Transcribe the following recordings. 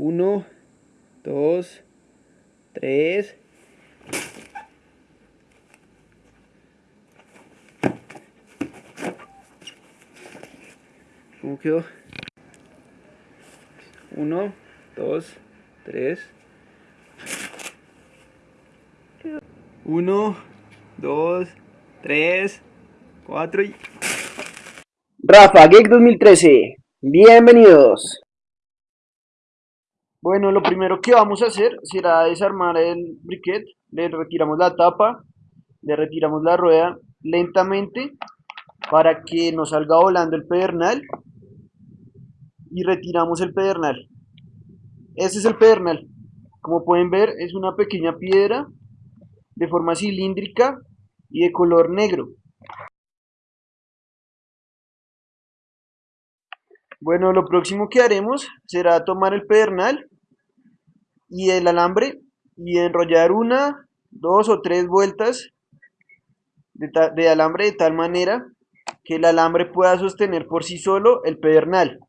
1, 2, 3. ¿Cómo quedó? 1, 2, 3. 1, 2, 3, 4 y... Rafa Geek 2013, bienvenidos. Bueno, lo primero que vamos a hacer será desarmar el briquet. Le retiramos la tapa, le retiramos la rueda lentamente para que no salga volando el pedernal y retiramos el pedernal. Este es el pedernal. Como pueden ver, es una pequeña piedra de forma cilíndrica y de color negro. Bueno, lo próximo que haremos será tomar el pedernal y el alambre y enrollar una, dos o tres vueltas de, alambre de tal manera que el alambre pueda sostener por sí solo el pedernal.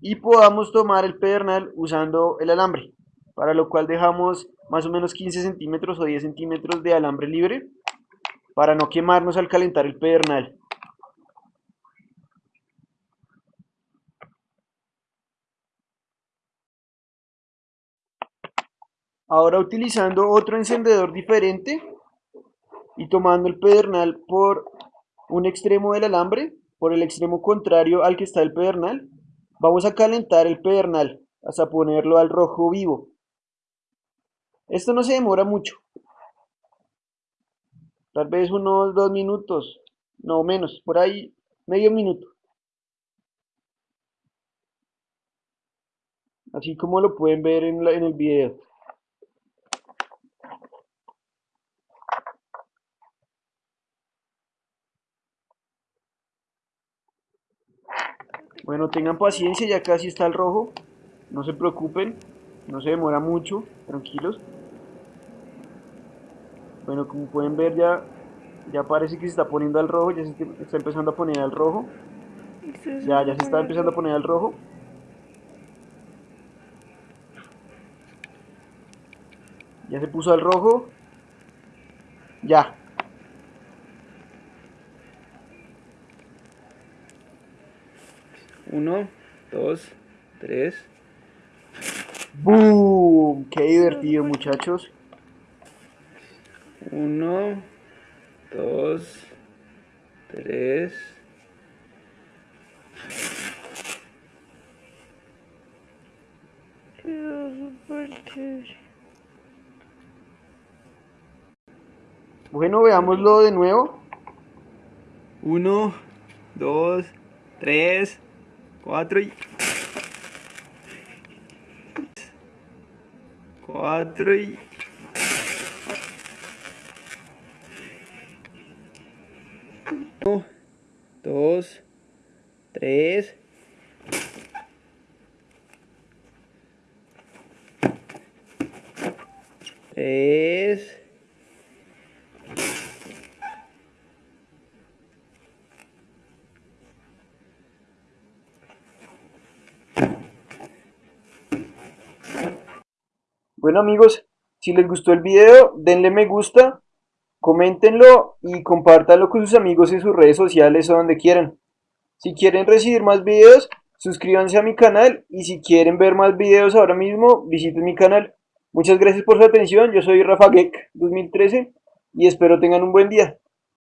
Y podamos tomar el pedernal usando el alambre, para lo cual dejamos más o menos 15 centímetros o 10 centímetros de alambre libre para no quemarnos al calentar el pedernal. Ahora utilizando otro encendedor diferente y tomando el pedernal por un extremo del alambre, por el extremo contrario al que está el pedernal, vamos a calentar el pedernal hasta ponerlo al rojo vivo. Esto no se demora mucho, tal vez unos dos minutos, no menos, por ahí medio minuto. Así como lo pueden ver en, el video. Bueno, tengan paciencia, ya casi está el rojo. No se preocupen, no se demora mucho, tranquilos. Bueno, como pueden ver ya, ya parece que se está poniendo al rojo, ya se está empezando a poner al rojo. Ya, ya se está empezando a poner al rojo. Ya se puso al rojo. Ya, 1, 2, 3. ¡Boom! ¡Qué divertido, muchachos! 1, 2, 3. Bueno, veámoslo de nuevo. 1, 2, 3. 4 y... 4 y... 1, 2, 3... 3... Bueno amigos, si les gustó el video, denle me gusta, coméntenlo y compártanlo con sus amigos en sus redes sociales o donde quieran. Si quieren recibir más videos, suscríbanse a mi canal y si quieren ver más videos ahora mismo, visiten mi canal. Muchas gracias por su atención, yo soy Rafa Geek 2013 y espero tengan un buen día.